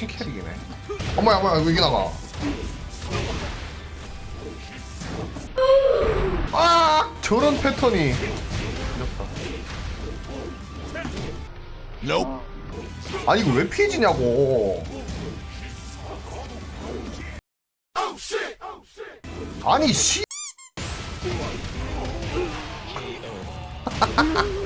킹캐릭이네. 어머야 어머야 왜 이게 나가 아! 저런 패턴이. Nope. 아니 이거 왜 피해지냐고. 아니 씨.